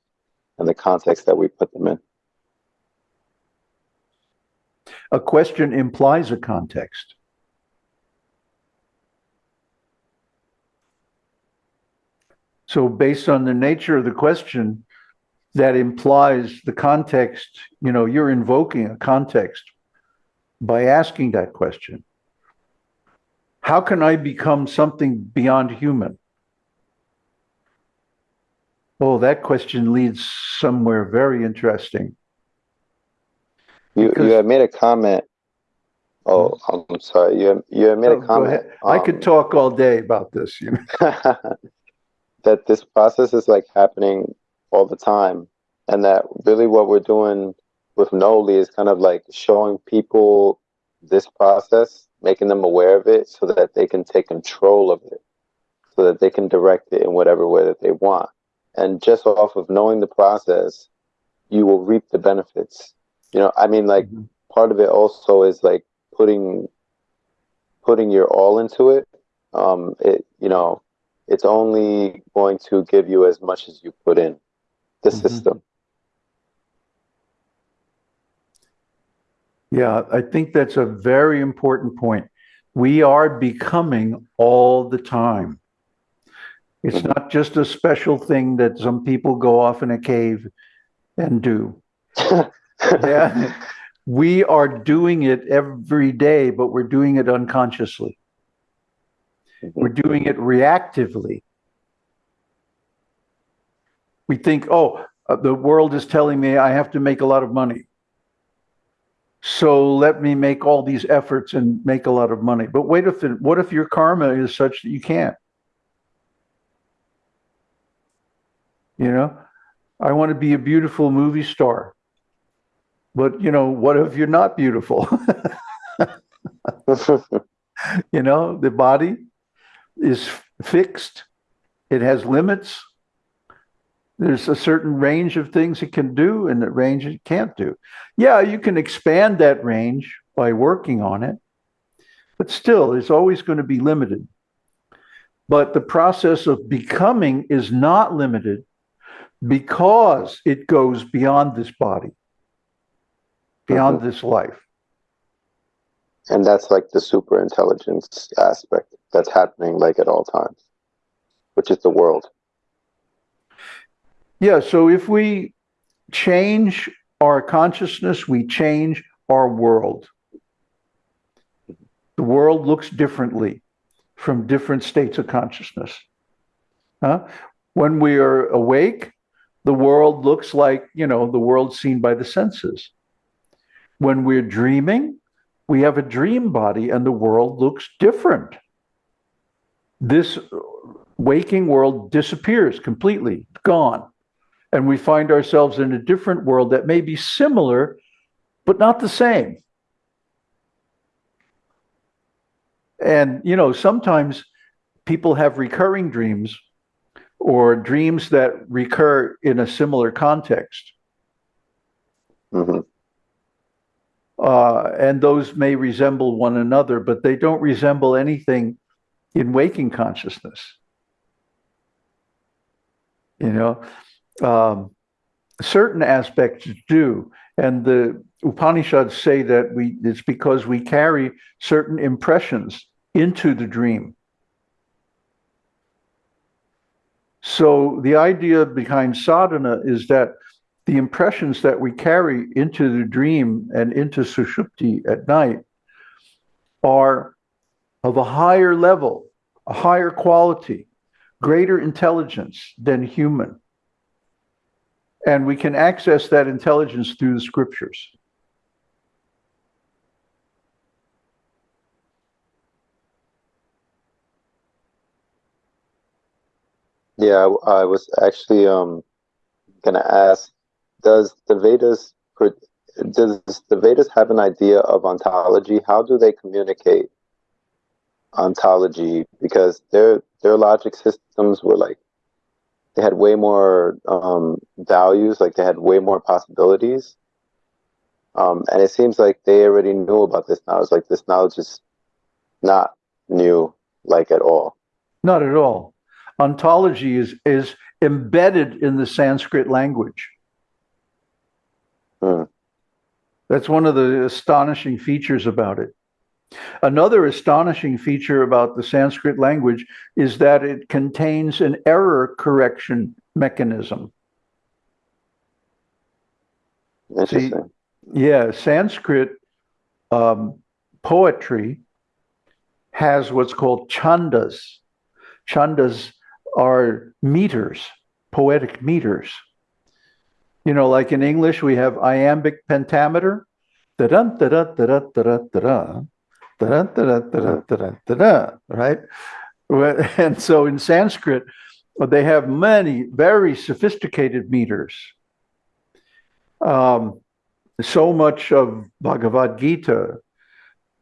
and the context that we put them in. A question implies a context. So based on the nature of the question, that implies the context, you know, you're invoking a context by asking that question. How can I become something beyond human? Oh, that question leads somewhere very interesting. You because, you have made a comment. Oh, I'm sorry. You have, you have made a comment. Um, I could talk all day about this. You know. that this process is like happening all the time and that really what we're doing with Noli is kind of like showing people this process, making them aware of it so that they can take control of it, so that they can direct it in whatever way that they want. And just off of knowing the process, you will reap the benefits. You know, I mean, like mm-hmm. part of it also is like putting putting your all into it. Um, it you know, it's only going to give you as much as you put in the mm-hmm. system. Yeah, I think that's a very important point. We are becoming all the time. It's mm-hmm. not just a special thing that some people go off in a cave and do. yeah. We are doing it every day, but we're doing it unconsciously. We're doing it reactively. We think, oh, uh, the world is telling me I have to make a lot of money. So let me make all these efforts and make a lot of money. But wait if it, what if your karma is such that you can't? You know, I want to be a beautiful movie star. But you know, what if you're not beautiful? you know, the body is fixed. It has limits. There's a certain range of things it can do and the range it can't do. Yeah, you can expand that range by working on it, but still, it's always going to be limited. But the process of becoming is not limited because it goes beyond this body, beyond mm-hmm. this life. And that's like the super intelligence aspect that's happening like at all times, which is the world. Yeah, so if we change our consciousness, we change our world. The world looks differently from different states of consciousness. Huh? When we are awake, the world looks like, you know, the world seen by the senses. When we're dreaming, we have a dream body and the world looks different. This waking world disappears completely, gone and we find ourselves in a different world that may be similar, but not the same. And, you know, sometimes people have recurring dreams or dreams that recur in a similar context. Mm-hmm. Uh, and those may resemble one another, but they don't resemble anything in waking consciousness. You know, um, certain aspects do. And the Upanishads say that we it's because we carry certain impressions into the dream. So the idea behind sadhana is that the impressions that we carry into the dream and into sushupti at night are of a higher level, a higher quality, greater intelligence than human. And we can access that intelligence through the scriptures. Yeah, I, was actually um gonna ask, does the Vedas does the Vedas have an idea of ontology? How do they communicate ontology? Because their their logic systems were like they had way more um, values, like they had way more possibilities. Um, and it seems like they already knew about this knowledge. Like this knowledge is not new, like at all. Not at all. Ontology is is embedded in the Sanskrit language. Hmm. That's one of the astonishing features about it. Another astonishing feature about the Sanskrit language is that it contains an error correction mechanism. See, yeah, Sanskrit um, poetry has what's called chandas. Chandas are meters, poetic meters. You know, like in English, we have iambic pentameter. Da-dun, da-da, da-da, da-da, da-da da da da da da da right? And so in Sanskrit, they have many very sophisticated meters. Um, so much of Bhagavad Gita,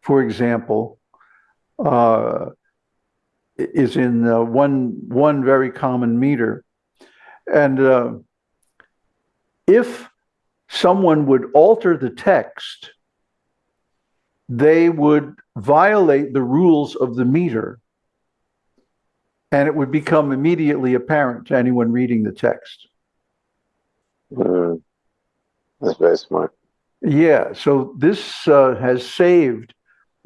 for example, uh, is in uh, one one very common meter, and uh, if someone would alter the text they would violate the rules of the meter and it would become immediately apparent to anyone reading the text. Mm, that's very smart. Yeah, so this uh, has saved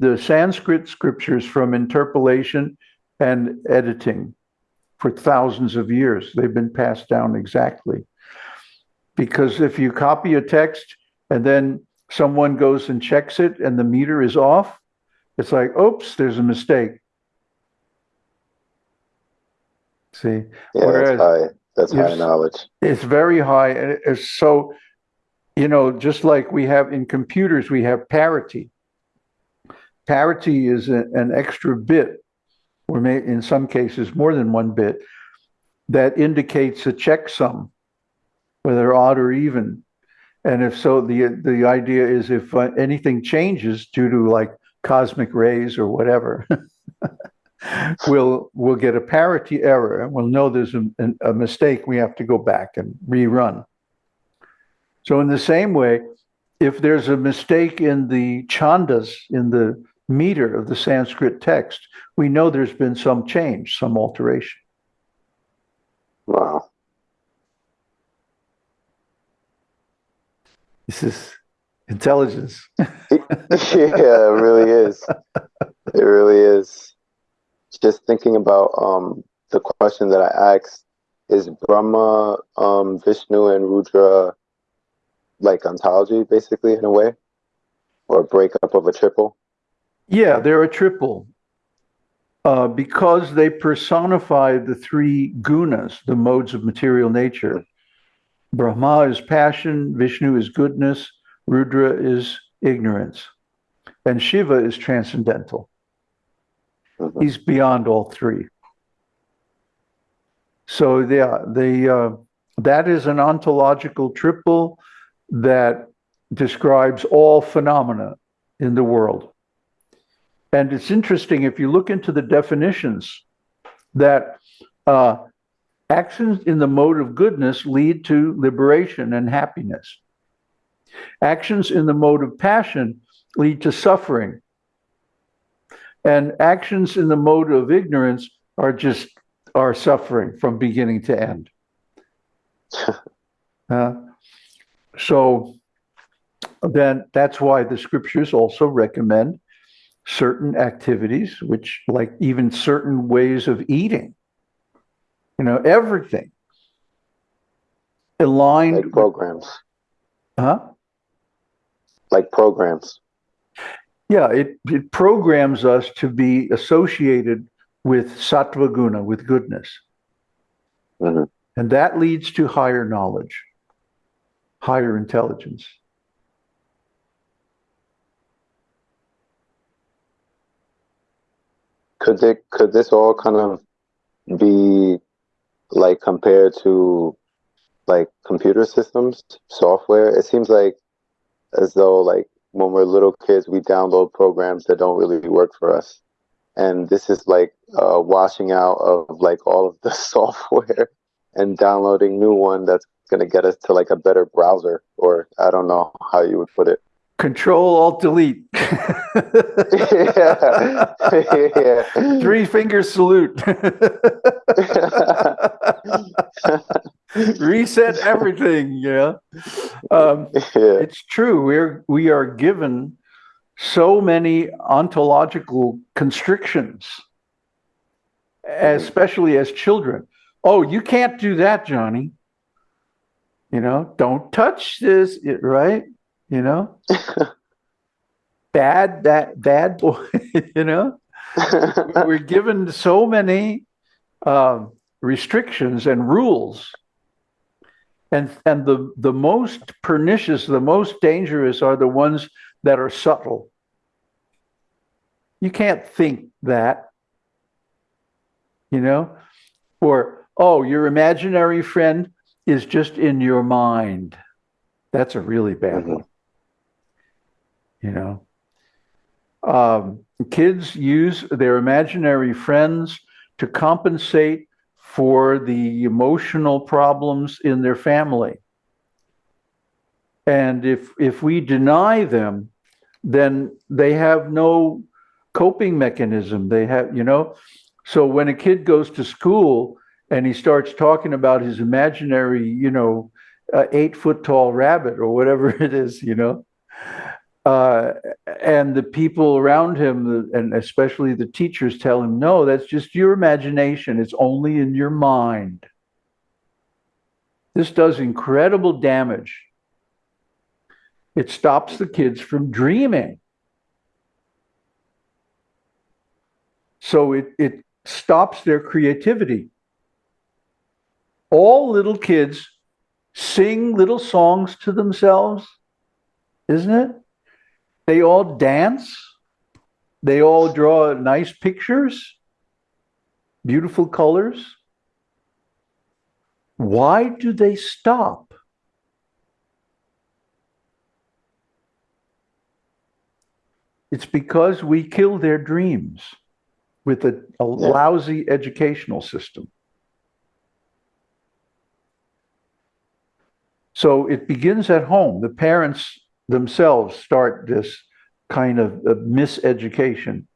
the Sanskrit scriptures from interpolation and editing for thousands of years. They've been passed down exactly. Because if you copy a text and then someone goes and checks it and the meter is off, it's like, oops, there's a mistake. See, Yeah, Whereas that's high. That's high knowledge. it's very high. And it's so, you know, just like we have in computers, we have parity. Parity is a- an extra bit, or may, in some cases, more than one bit, that indicates a checksum, whether odd or even. And if so, the, the idea is if uh, anything changes due to like cosmic rays or whatever, we'll, we'll get a parity error and we'll know there's a, a mistake. We have to go back and rerun. So in the same way, if there's a mistake in the chandas, in the meter of the Sanskrit text, we know there's been some change, some alteration. Wow. This is intelligence. yeah, it really is. It really is. Just thinking about um the question that I asked is Brahma, um, Vishnu, and Rudra like ontology, basically, in a way, or a breakup of a triple. Yeah, they're a triple. Uh, because they personify the three gunas, the modes of material nature. Brahma is passion, Vishnu is goodness, Rudra is ignorance, and Shiva is transcendental. Mhm. He's beyond all three. So yeah, the uh, that is an ontological triple that describes all phenomena in the world. And it's interesting if you look into the definitions that uh, actions in the mode of goodness lead to liberation and happiness. Actions in the mode of passion lead to suffering. And actions in the mode of ignorance are just are suffering from beginning to end. Uh, so then that's why the scriptures also recommend certain activities, which like even certain ways of eating, you know, everything aligned, Like programs. huh? Like programs. Yeah, it, it programs us to be associated with sattva guna, with goodness. Mhm. And that leads to higher knowledge, higher intelligence. Could it could this all kind of be like compared to like computer systems, software? It seems like as though like when we're little kids we download programs that don't really work for us. And this is like uh washing out of like all of the software and downloading new one that's gonna get us to like a better browser or I don't know how you would put it. Control Alt Delete. yeah. yeah. Three finger salute. Reset everything. Yeah. Um, yeah. it's true. We're we are given so many ontological constrictions, especially as children. Oh, you can't do that, Johnny. You know, don't touch this, right? You know, bad that bad boy. you know, we're given so many um, restrictions and rules, and and the the most pernicious, the most dangerous are the ones that are subtle. You can't think that, you know, or oh, your imaginary friend is just in your mind. That's a really bad Mhm. one. You know, um, kids use their imaginary friends to compensate for the emotional problems in their family. And if if we deny them, then they have no coping mechanism. They have, you know, so when a kid goes to school and he starts talking about his imaginary, you know, uh, eight foot tall rabbit or whatever it is, you know, uh, and the people around him, and especially the teachers, tell him, no, that's just your imagination. It's only in your mind. This does incredible damage. It stops the kids from dreaming. So it, it stops their creativity. all little kids sing little songs to themselves, isn't it? They all dance. They all draw nice pictures, beautiful colors. Why do they stop? It's because we kill their dreams with a, a Yeah. lousy educational system. So it begins at home. The parents themselves start this kind of, miseducation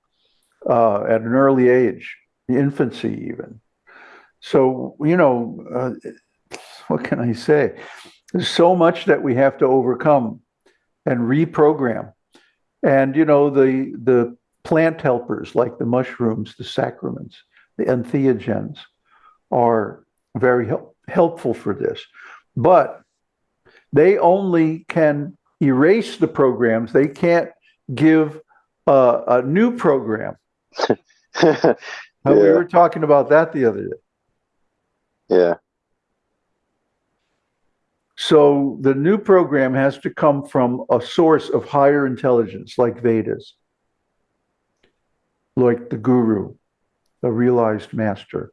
uh, at an early age, infancy even. So, you know, uh, what can I say? There's so much that we have to overcome and reprogram. And, you know, the, the plant helpers like the mushrooms, the sacraments, the entheogens are very help, helpful for this. But they only can erase the programs. They can't give a, a new program. yeah, We were talking about that the other day. yeah, So the new program has to come from a source of higher intelligence, like Vedas, like the guru, a realized master,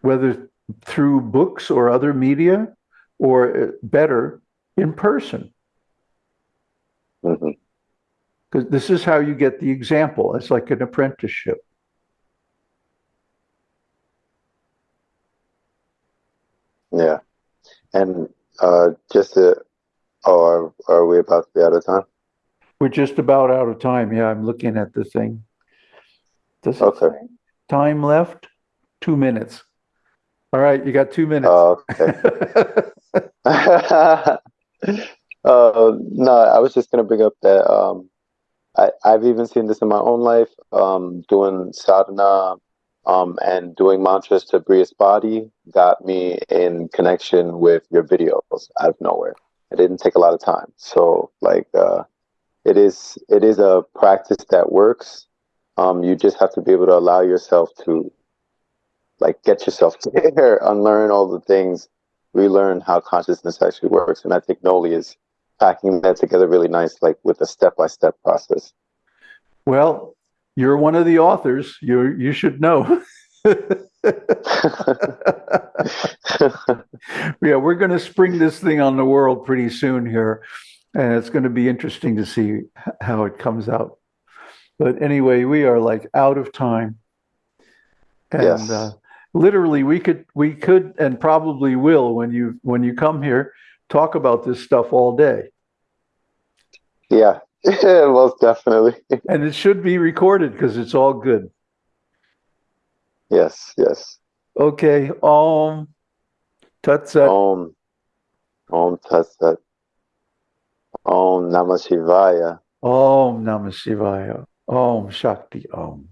whether through books or other media, or uh, better, in person. Because this is how you get the example. It's like an apprenticeship. yeah. And uh, just to, oh, are, are we about to be out of time? We're just about out of time. Yeah, I'm looking at the thing. Does Okay. time left? Two minutes. All right, you got two minutes. Oh, okay. uh, no, I was just gonna bring up that um, I, I've even seen this in my own life, um, doing sadhana, um, and doing mantras to Brihaspati got me in connection with your videos out of nowhere. It didn't take a lot of time. So like, uh, it is, it is a practice that works. Um, you just have to be able to allow yourself to like get yourself there, unlearn all the things relearn how consciousness actually works. And I think Noli is packing that together really nice, like with a step by step process. Well, you're one of the authors. You you should know. yeah, we're going to spring this thing on the world pretty soon here, and it's going to be interesting to see how it comes out. But anyway, we are like out of time, and Yes. uh, literally, we could we could and probably will when you when you come here talk about this stuff all day, yeah, most definitely. and it should be recorded because it's all good. yes, yes. Okay, Om Tat Sat. Om, Om Tat Sat. Om Namah Shivaya. Om Namah Shivaya. Om Shakti Om.